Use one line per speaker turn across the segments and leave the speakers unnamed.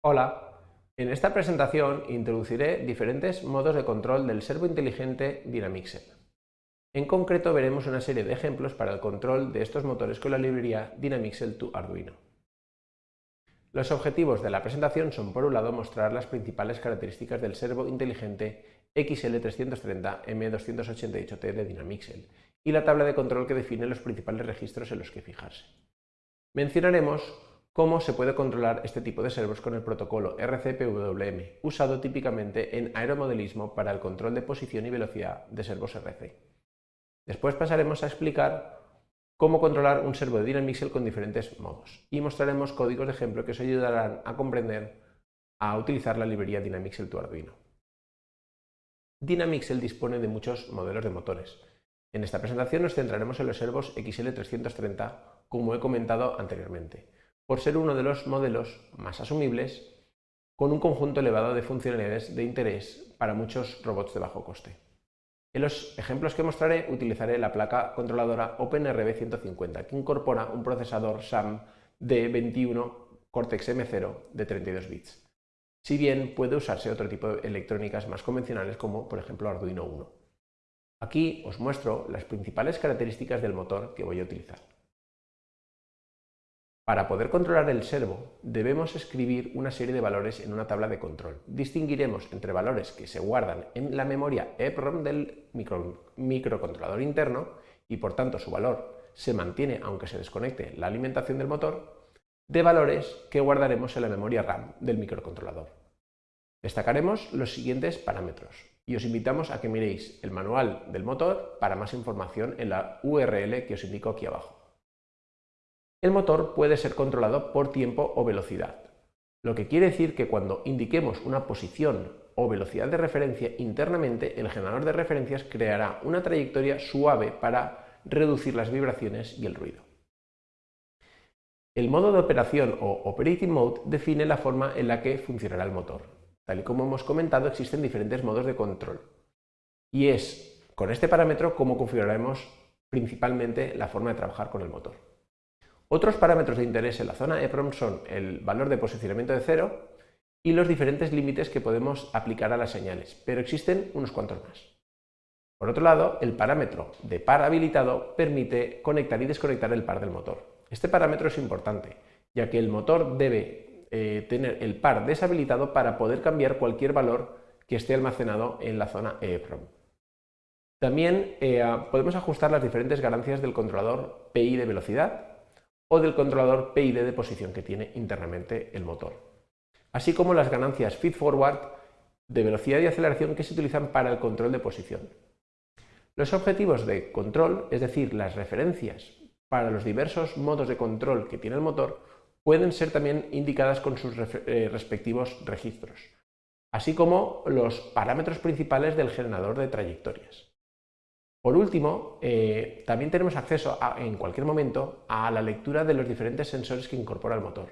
Hola, en esta presentación introduciré diferentes modos de control del servo inteligente Dynamixel. En concreto veremos una serie de ejemplos para el control de estos motores con la librería Dynamixel to Arduino. Los objetivos de la presentación son por un lado mostrar las principales características del servo inteligente XL330M288T de Dynamixel y la tabla de control que define los principales registros en los que fijarse. Mencionaremos cómo se puede controlar este tipo de servos con el protocolo RCPWM, usado típicamente en aeromodelismo para el control de posición y velocidad de servos RC. Después pasaremos a explicar cómo controlar un servo de Dynamixel con diferentes modos y mostraremos códigos de ejemplo que os ayudarán a comprender a utilizar la librería Dynamixel to Arduino. Dynamixel dispone de muchos modelos de motores. En esta presentación nos centraremos en los servos XL330, como he comentado anteriormente por ser uno de los modelos más asumibles con un conjunto elevado de funcionalidades de interés para muchos robots de bajo coste. En los ejemplos que mostraré utilizaré la placa controladora OpenRB150 que incorpora un procesador SAM de 21 Cortex M0 de 32 bits, si bien puede usarse otro tipo de electrónicas más convencionales como por ejemplo Arduino 1. Aquí os muestro las principales características del motor que voy a utilizar. Para poder controlar el servo, debemos escribir una serie de valores en una tabla de control. Distinguiremos entre valores que se guardan en la memoria EPROM del microcontrolador interno y por tanto su valor se mantiene aunque se desconecte la alimentación del motor, de valores que guardaremos en la memoria RAM del microcontrolador. Destacaremos los siguientes parámetros y os invitamos a que miréis el manual del motor para más información en la URL que os indico aquí abajo. El motor puede ser controlado por tiempo o velocidad, lo que quiere decir que cuando indiquemos una posición o velocidad de referencia internamente, el generador de referencias creará una trayectoria suave para reducir las vibraciones y el ruido. El modo de operación o Operating Mode define la forma en la que funcionará el motor. Tal y como hemos comentado, existen diferentes modos de control. Y es con este parámetro como configuraremos principalmente la forma de trabajar con el motor. Otros parámetros de interés en la zona EPROM son el valor de posicionamiento de cero y los diferentes límites que podemos aplicar a las señales, pero existen unos cuantos más. Por otro lado, el parámetro de par habilitado permite conectar y desconectar el par del motor. Este parámetro es importante, ya que el motor debe eh, tener el par deshabilitado para poder cambiar cualquier valor que esté almacenado en la zona EEPROM. También eh, podemos ajustar las diferentes ganancias del controlador PI de velocidad, o del controlador PID de posición que tiene internamente el motor, así como las ganancias feed-forward de velocidad y aceleración que se utilizan para el control de posición. Los objetivos de control, es decir, las referencias para los diversos modos de control que tiene el motor, pueden ser también indicadas con sus eh, respectivos registros, así como los parámetros principales del generador de trayectorias. Por último, eh, también tenemos acceso en cualquier momento a la lectura de los diferentes sensores que incorpora el motor.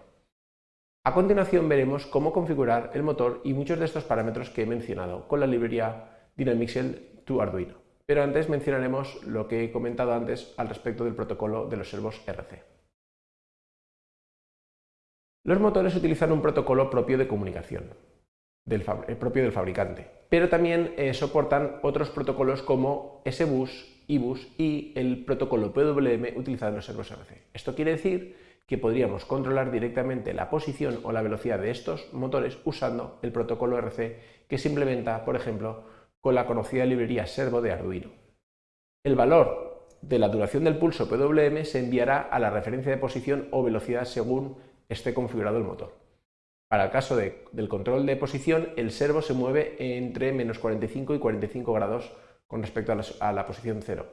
A continuación veremos cómo configurar el motor y muchos de estos parámetros que he mencionado con la librería Dynamixel to Arduino. Pero antes mencionaremos lo que he comentado antes al respecto del protocolo de los servos RC. Los motores utilizan un protocolo propio de comunicación, del eh, propio del fabricante. Pero también eh, soportan otros protocolos como SBus, IBus y el protocolo PWM utilizado en los servos RC. Esto quiere decir que podríamos controlar directamente la posición o la velocidad de estos motores usando el protocolo RC que se implementa, por ejemplo, con la conocida librería Servo de Arduino. El valor de la duración del pulso PWM se enviará a la referencia de posición o velocidad según esté configurado el motor. Para el caso del control de posición, el servo se mueve entre menos 45 y 45 grados con respecto a la, posición 0.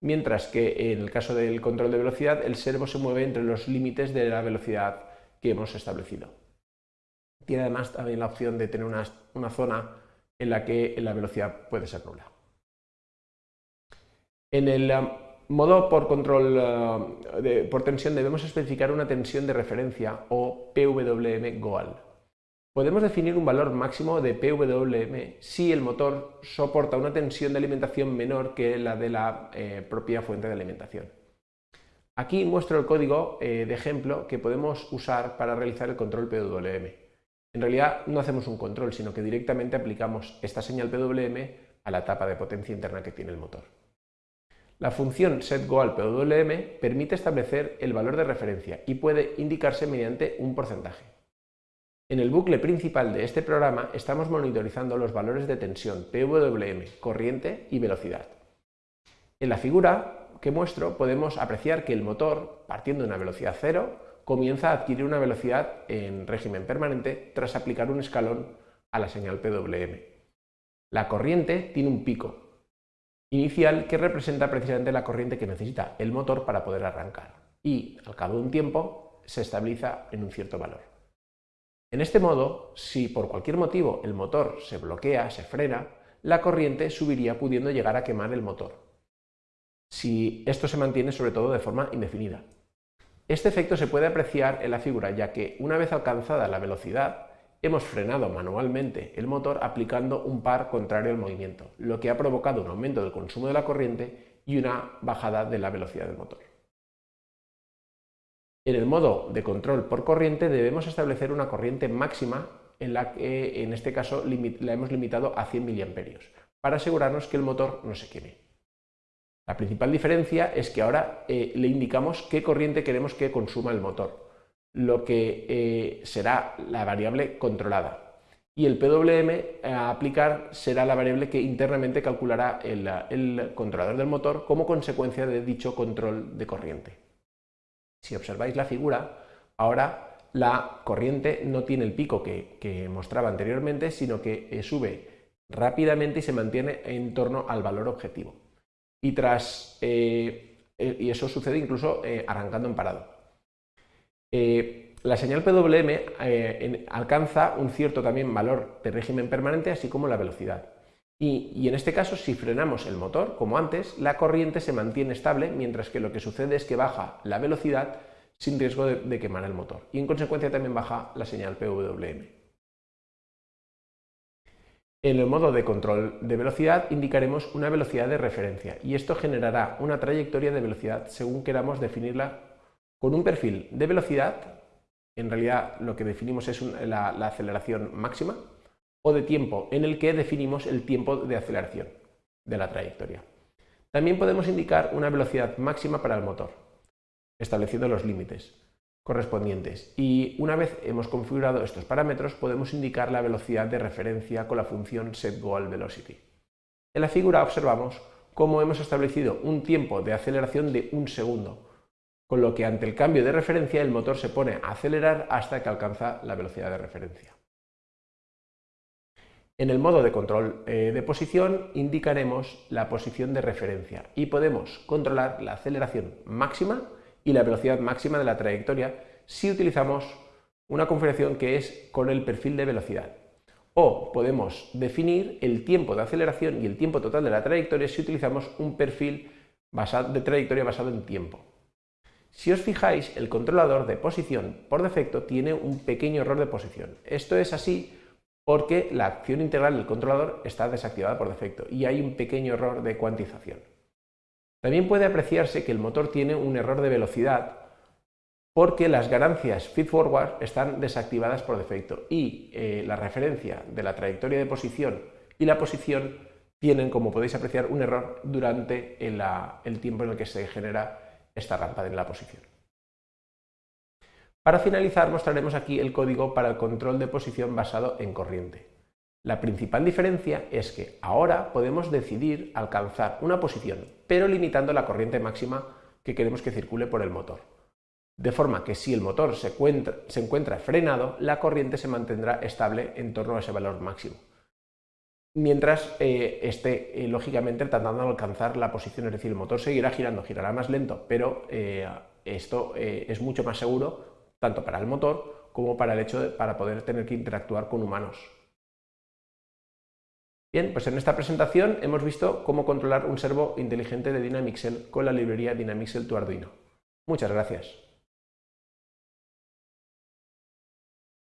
Mientras que en el caso del control de velocidad, el servo se mueve entre los límites de la velocidad que hemos establecido. Tiene además también la opción de tener una, una zona en la que la velocidad puede ser nula. En el um, modo por control eh, por tensión debemos especificar una tensión de referencia o PWM Goal. Podemos definir un valor máximo de PWM si el motor soporta una tensión de alimentación menor que la de la eh, propia fuente de alimentación. Aquí muestro el código eh, de ejemplo que podemos usar para realizar el control PWM. En realidad no hacemos un control, sino que directamente aplicamos esta señal PWM a la etapa de potencia interna que tiene el motor. La función setGoalPWM permite establecer el valor de referencia y puede indicarse mediante un porcentaje. En el bucle principal de este programa estamos monitorizando los valores de tensión PWM, corriente y velocidad. En la figura que muestro podemos apreciar que el motor, partiendo de una velocidad cero, comienza a adquirir una velocidad en régimen permanente tras aplicar un escalón a la señal PWM. La corriente tiene un pico, inicial que representa precisamente la corriente que necesita el motor para poder arrancar y al cabo de un tiempo se estabiliza en un cierto valor. En este modo, si por cualquier motivo el motor se bloquea, se frena, la corriente subiría pudiendo llegar a quemar el motor. Si esto se mantiene sobre todo de forma indefinida. Este efecto se puede apreciar en la figura ya que una vez alcanzada la velocidad hemos frenado manualmente el motor aplicando un par contrario al movimiento, lo que ha provocado un aumento del consumo de la corriente y una bajada de la velocidad del motor. En el modo de control por corriente debemos establecer una corriente máxima en la que en este caso la hemos limitado a 100 mA para asegurarnos que el motor no se queme. La principal diferencia es que ahora eh, le indicamos qué corriente queremos que consuma el motor lo que eh, será la variable controlada. Y el PWM a aplicar será la variable que internamente calculará el, controlador del motor como consecuencia de dicho control de corriente. Si observáis la figura, ahora la corriente no tiene el pico que, mostraba anteriormente, sino que eh, sube rápidamente y se mantiene en torno al valor objetivo. Y, tras, eh, y eso sucede incluso arrancando en parado. Eh, la señal PWM eh, alcanza un cierto también valor de régimen permanente, así como la velocidad. Y, en este caso, si frenamos el motor, como antes, la corriente se mantiene estable, mientras que lo que sucede es que baja la velocidad sin riesgo de, quemar el motor. Y en consecuencia también baja la señal PWM. En el modo de control de velocidad indicaremos una velocidad de referencia y esto generará una trayectoria de velocidad según queramos definirla con un perfil de velocidad, en realidad lo que definimos es la, aceleración máxima, o de tiempo, en el que definimos el tiempo de aceleración de la trayectoria. También podemos indicar una velocidad máxima para el motor, estableciendo los límites correspondientes. Y una vez hemos configurado estos parámetros, podemos indicar la velocidad de referencia con la función setGoalVelocity. En la figura observamos cómo hemos establecido un tiempo de aceleración de un segundo, con lo que ante el cambio de referencia el motor se pone a acelerar hasta que alcanza la velocidad de referencia. En el modo de control eh, de posición indicaremos la posición de referencia y podemos controlar la aceleración máxima y la velocidad máxima de la trayectoria si utilizamos una configuración que es con el perfil de velocidad. O podemos definir el tiempo de aceleración y el tiempo total de la trayectoria si utilizamos un perfil de trayectoria basado en tiempo. Si os fijáis, el controlador de posición por defecto tiene un pequeño error de posición. Esto es así porque la acción integral del controlador está desactivada por defecto y hay un pequeño error de cuantización. También puede apreciarse que el motor tiene un error de velocidad porque las ganancias feed-forward están desactivadas por defecto y eh, la referencia de la trayectoria de posición y la posición tienen, como podéis apreciar, un error durante el tiempo en el que se genera esta rampa en la posición. Para finalizar mostraremos aquí el código para el control de posición basado en corriente. La principal diferencia es que ahora podemos decidir alcanzar una posición, pero limitando la corriente máxima que queremos que circule por el motor. De forma que si el motor se encuentra, frenado, la corriente se mantendrá estable en torno a ese valor máximo mientras eh, esté eh, lógicamente tratando de alcanzar la posición, es decir, el motor seguirá girando, girará más lento, pero eh, esto es mucho más seguro tanto para el motor como para el hecho de para poder tener que interactuar con humanos. Bien, pues en esta presentación hemos visto cómo controlar un servo inteligente de Dynamixel con la librería Dynamixel to Arduino. Muchas gracias.